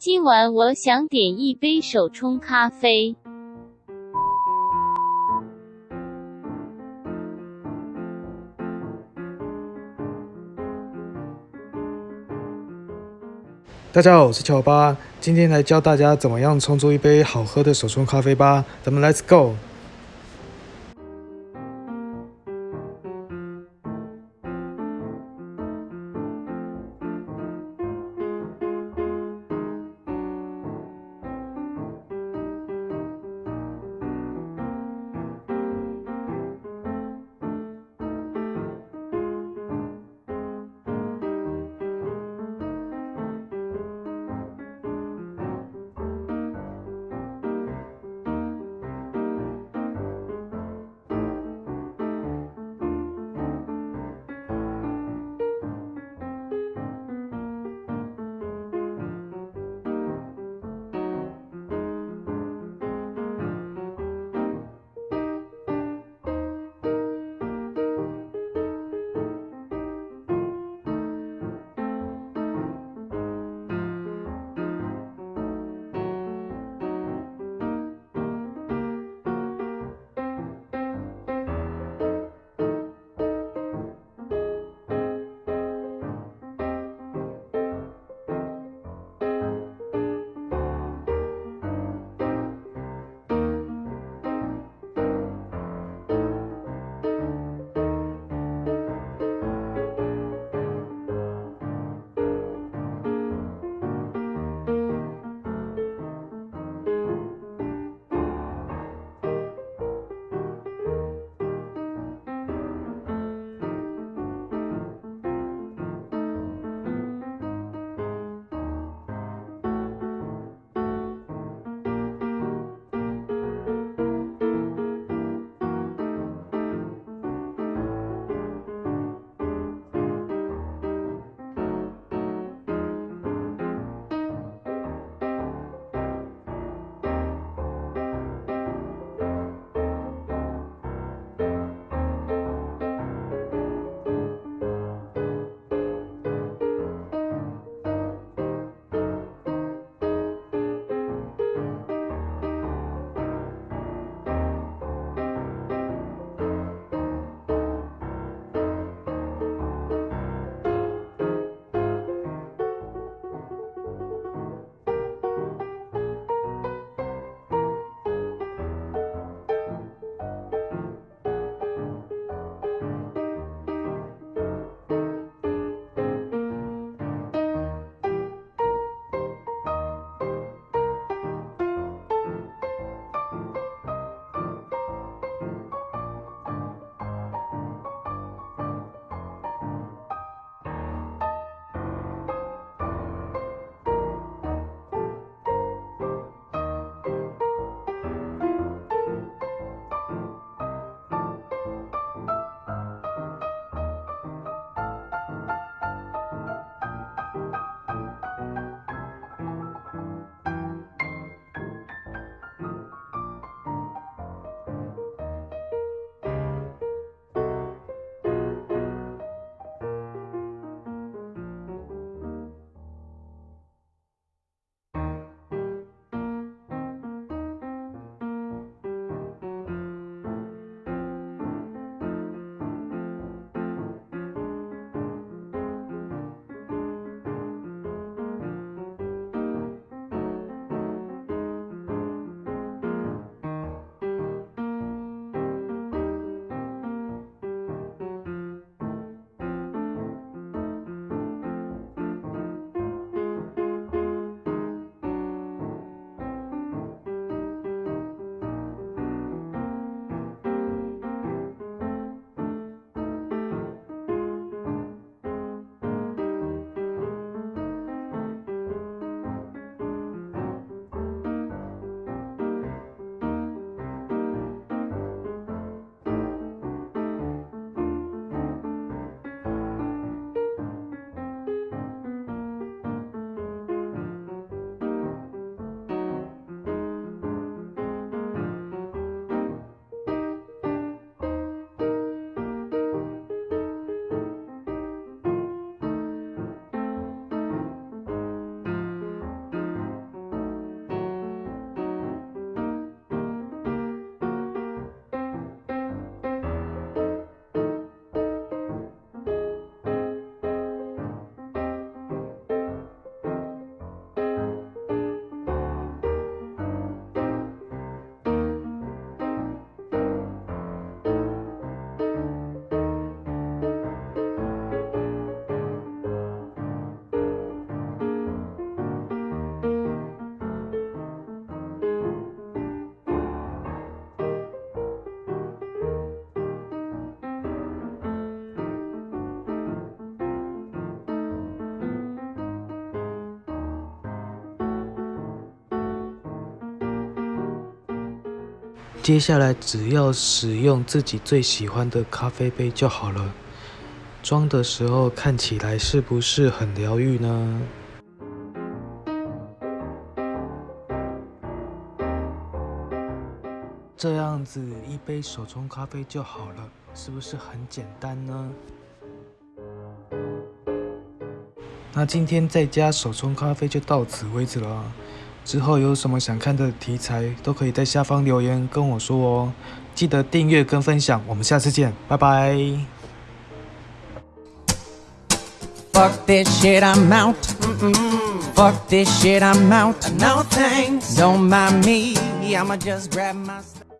今晚我想点一杯手冲咖啡。大家好，我是乔巴，今天来教大家怎么样冲出一杯好喝的手冲咖啡吧。咱们 Let's go。接下来只要使用自己最喜欢的咖啡杯就好了。装的时候看起来是不是很疗愈呢？这样子一杯手冲咖啡就好了，是不是很简单呢？那今天在家手冲咖啡就到此为止了。之后有什么想看的题材，都可以在下方留言跟我说哦。记得订阅跟分享，我们下次见，拜拜。Fuck this shit, I'm out. Fuck this shit, I'm out. No thanks. Don't mind me, I'ma just grab my.